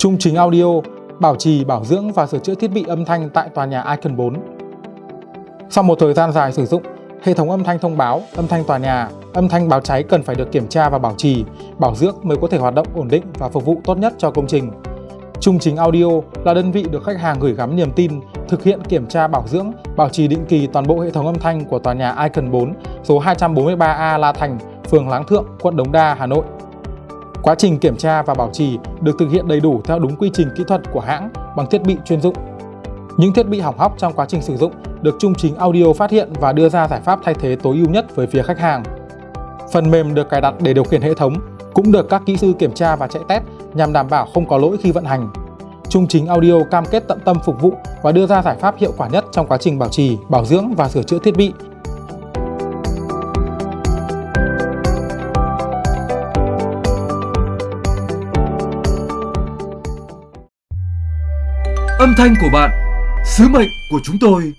Trung chính audio, bảo trì, bảo dưỡng và sửa chữa thiết bị âm thanh tại tòa nhà Icon 4. Sau một thời gian dài sử dụng, hệ thống âm thanh thông báo, âm thanh tòa nhà, âm thanh báo cháy cần phải được kiểm tra và bảo trì, bảo dưỡng mới có thể hoạt động ổn định và phục vụ tốt nhất cho công trình. Trung chính Audio là đơn vị được khách hàng gửi gắm niềm tin, thực hiện kiểm tra bảo dưỡng, bảo trì định kỳ toàn bộ hệ thống âm thanh của tòa nhà Icon 4, số 243A La Thành, phường Láng Thượng, quận Đống Đa, Hà Nội. Quá trình kiểm tra và bảo trì được thực hiện đầy đủ theo đúng quy trình kỹ thuật của hãng bằng thiết bị chuyên dụng. Những thiết bị hỏng hóc trong quá trình sử dụng được Trung chính Audio phát hiện và đưa ra giải pháp thay thế tối ưu nhất với phía khách hàng. Phần mềm được cài đặt để điều khiển hệ thống cũng được các kỹ sư kiểm tra và chạy test nhằm đảm bảo không có lỗi khi vận hành. Trung chính Audio cam kết tận tâm phục vụ và đưa ra giải pháp hiệu quả nhất trong quá trình bảo trì, bảo dưỡng và sửa chữa thiết bị Âm thanh của bạn, sứ mệnh của chúng tôi.